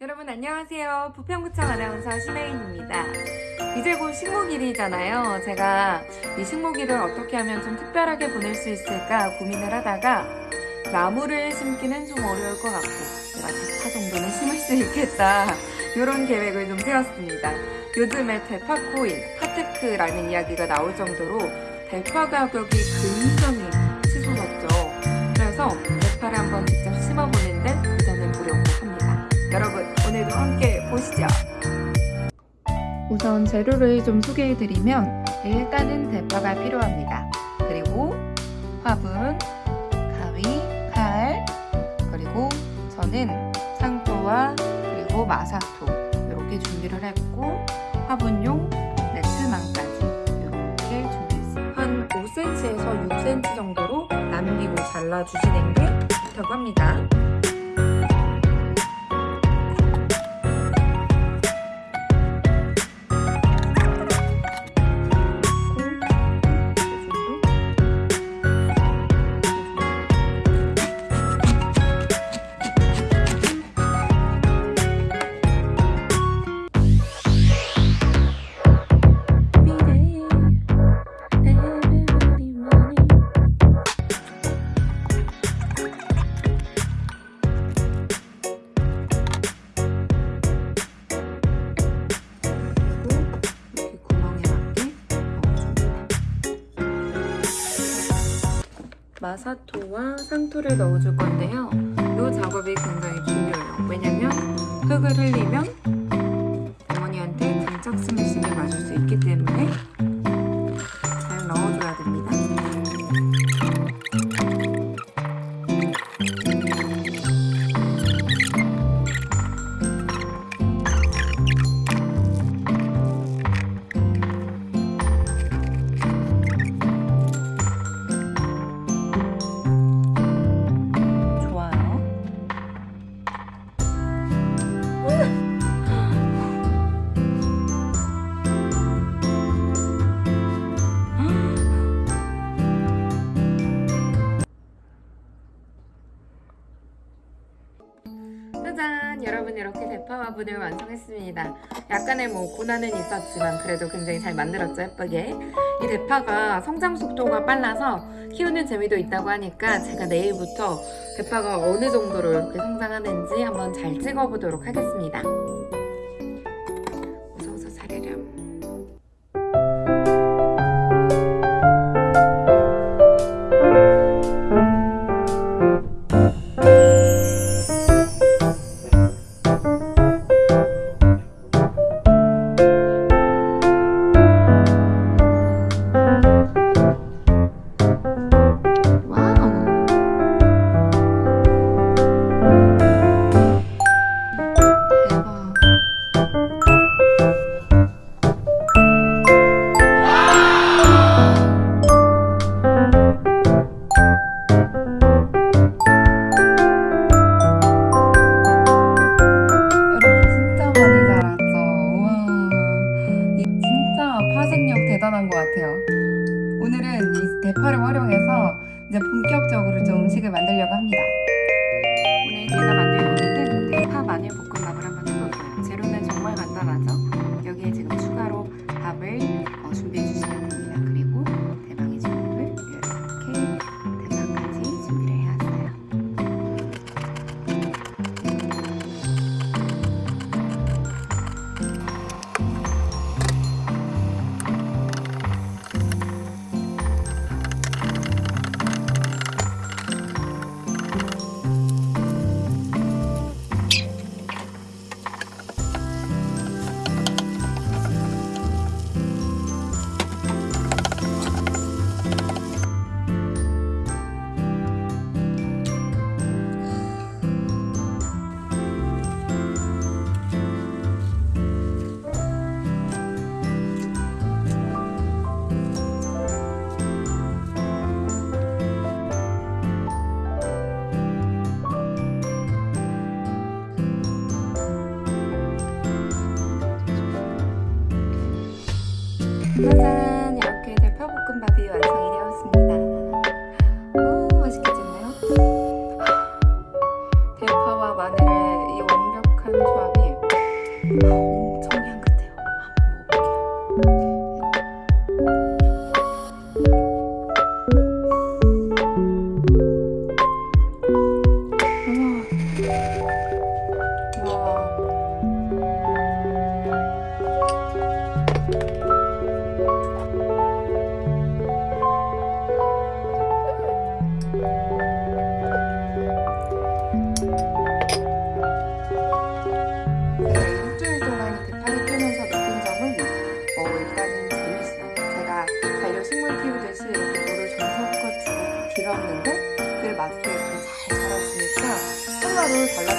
여러분 안녕하세요. 부평구청 아나운서 심혜인입니다. 이제 곧 식목일이잖아요. 제가 이 식목일을 어떻게 하면 좀 특별하게 보낼 수 있을까 고민을 하다가 나무를 심기는 좀 어려울 것 같고 내가 대파 정도는 심을 수 있겠다 이런 계획을 좀 세웠습니다. 요즘에 대파 코인, 핫테크라는 이야기가 나올 정도로 대파 가격이 굉장히 치솟았죠. 그래서 보시죠. 우선 재료를 좀 소개해드리면 일단은 대파가 필요합니다. 그리고 화분, 가위, 칼, 그리고 저는 상토와 그리고 마사토 이렇게 준비를 했고 화분용 네트망까지 이렇게 준비했습니다. 한 5cm에서 6cm 정도로 남기고 잘라주시는 게 좋다고 합니다. 마사토와 상토를 넣어줄 건데요. 이 작업이 굉장히 중요해요. 왜냐면 흙을 흘리면 어머니한테 등짝 스매싱을 맞을 수 있기 때문에 짜잔! 여러분 이렇게 대파 화분을 완성했습니다. 약간의 뭐 고난은 있었지만 그래도 굉장히 잘 만들었죠 예쁘게. 이 대파가 성장 속도가 빨라서 키우는 재미도 있다고 하니까 제가 내일부터 대파가 어느 정도로 이렇게 성장하는지 한번 잘 찍어보도록 하겠습니다. 파생력 대단한 것 같아요. 오늘은 이 대파를 활용해서 이제 본격적으로 좀 음식을 만들려고 합니다. 오늘 제가 만 짜잔 이렇게 대파볶음밥이 완성이 되었습니다 오 맛있겠잖아요 대파와 마늘의 이 완벽한 조합이 엄청 향긋해요. 한번 먹어볼게요. 잘